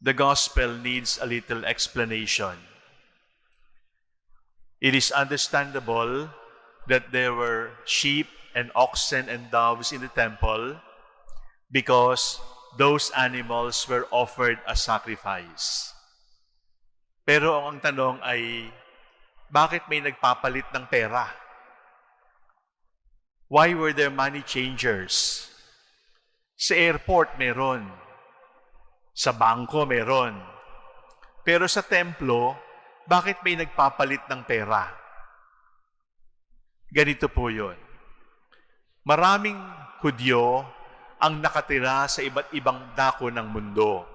the gospel needs a little explanation. It is understandable that there were sheep and oxen and doves in the temple because those animals were offered as sacrifice. Pero ang tanong ay, bakit may nagpapalit ng pera? Why were there money changers? Sa airport meron. Sa bangko meron. Pero sa templo, bakit may nagpapalit ng pera? Ganito po yun. Maraming Hudyo ang nakatira sa iba't ibang dako ng mundo.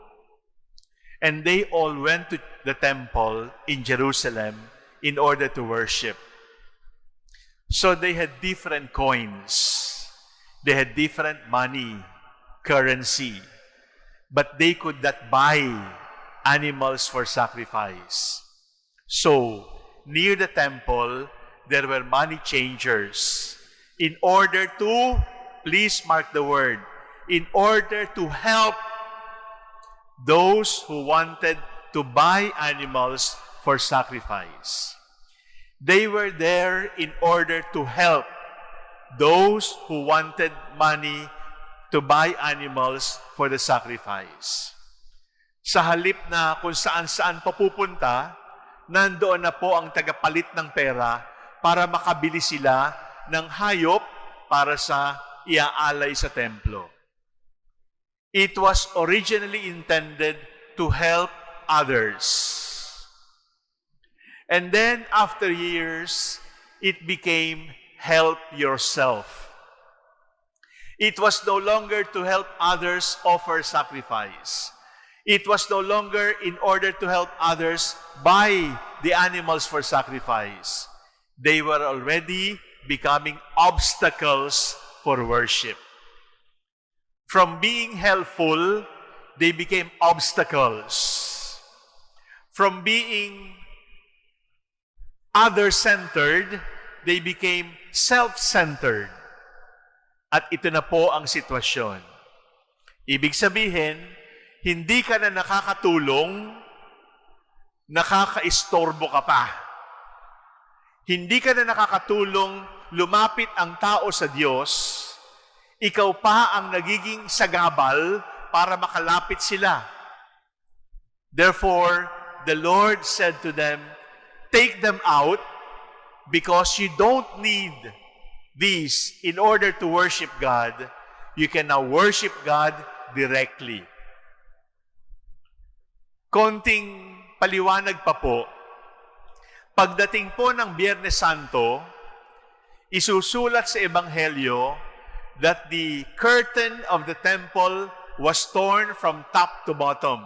And they all went to the temple in Jerusalem in order to worship. So they had different coins. They had different money, currency. But they could not buy animals for sacrifice. So, near the temple, there were money changers in order to, please mark the word, in order to help those who wanted to buy animals for sacrifice. They were there in order to help those who wanted money to buy animals for the sacrifice. Sa halip na kung saan-saan papupunta, nandoon na po ang tagapalit ng pera para makabili sila ng hayop para sa iaalay sa templo. It was originally intended to help others. And then after years, it became help yourself. It was no longer to help others offer sacrifice. It was no longer in order to help others buy the animals for sacrifice. They were already becoming obstacles for worship. From being helpful, they became obstacles. From being other-centered, they became self-centered. At ito na po ang sitwasyon. Ibig sabihin, hindi ka na nakakatulong, nakakaistorbo ka pa. Hindi ka na nakakatulong, lumapit ang tao sa Diyos, ikaw pa ang nagiging sagabal para makalapit sila. Therefore, the Lord said to them, Take them out because you don't need these in order to worship God. You can now worship God directly. Konting paliwanag pa po, pagdating po ng Biyernes Santo, isusulat sa Ebanghelyo that the curtain of the temple was torn from top to bottom.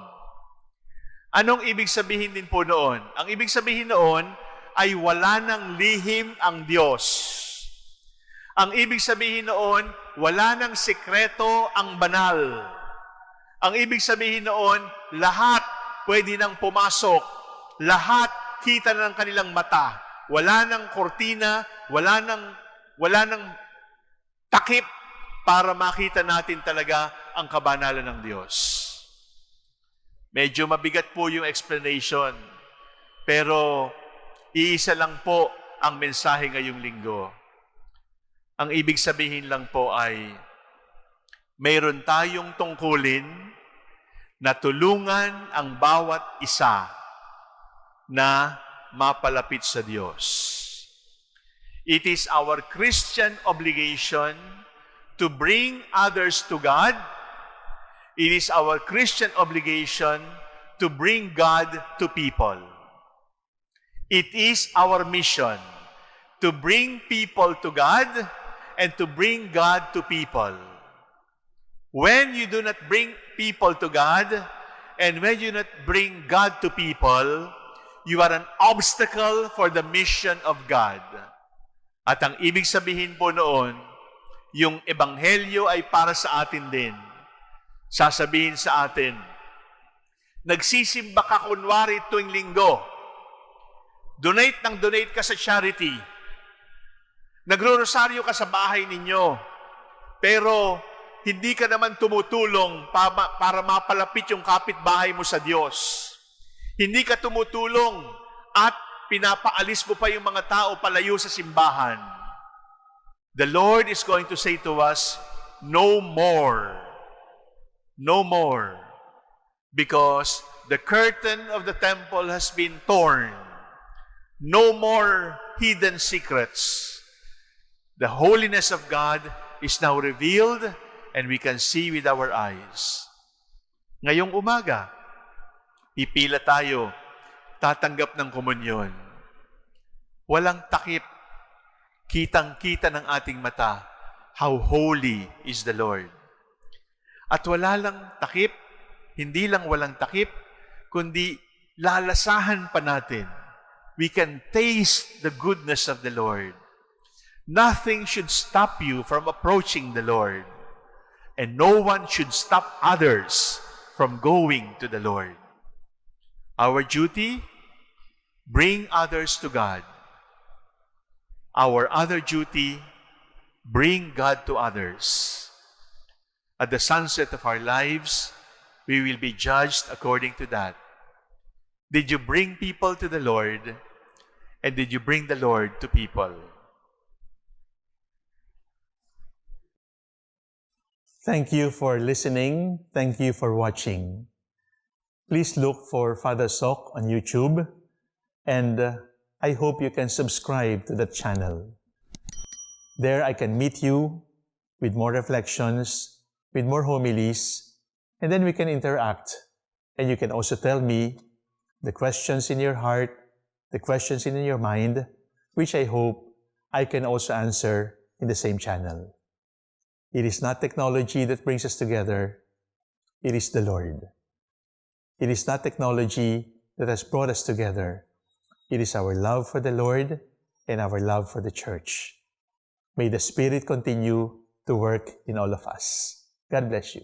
Anong ibig sabihin din po noon? Ang ibig sabihin noon ay wala nang lihim ang Diyos. Ang ibig sabihin noon, wala nang sikreto ang banal. Ang ibig sabihin noon, lahat pwede nang pumasok. Lahat kita na ng kanilang mata. Wala nang kortina, wala nang, wala nang takip para makita natin talaga ang kabanalan ng Diyos. Medyo mabigat po yung explanation, pero iisa lang po ang mensahe ngayong linggo. Ang ibig sabihin lang po ay, mayroon tayong tungkulin na tulungan ang bawat isa na mapalapit sa Diyos. It is our Christian obligation to bring others to God. It is our Christian obligation to bring God to people. It is our mission to bring people to God and to bring God to people. When you do not bring people to God and when you not bring God to people, you are an obstacle for the mission of God. At ang ibig sabihin po noon, yung ebanghelyo ay para sa atin din. Sasabihin sa atin, nagsisimba ka kunwari tuwing linggo, donate ng donate ka sa charity, nagro-rosaryo ka sa bahay ninyo, pero hindi ka naman tumutulong para, para mapalapit yung kapitbahay mo sa Diyos. Hindi ka tumutulong at pinapaalis mo pa yung mga tao palayo sa simbahan. The Lord is going to say to us, no more. No more. Because the curtain of the temple has been torn. No more hidden secrets. The holiness of God is now revealed and we can see with our eyes. Ngayong umaga, pipila tayo, tatanggap ng komunyon. Walang takip, kitang-kita ng ating mata how holy is the Lord. At wala lang takip, hindi lang walang takip, kundi lalasahan pa natin. We can taste the goodness of the Lord. Nothing should stop you from approaching the Lord. And no one should stop others from going to the Lord. Our duty, bring others to God. Our other duty, bring God to others. At the sunset of our lives, we will be judged according to that. Did you bring people to the Lord? And did you bring the Lord to people? Thank you for listening. Thank you for watching. Please look for Father Sok on YouTube and uh, I hope you can subscribe to the channel. There I can meet you with more reflections, with more homilies, and then we can interact. And you can also tell me the questions in your heart, the questions in your mind, which I hope I can also answer in the same channel. It is not technology that brings us together. It is the Lord. It is not technology that has brought us together. It is our love for the Lord and our love for the church. May the Spirit continue to work in all of us. God bless you.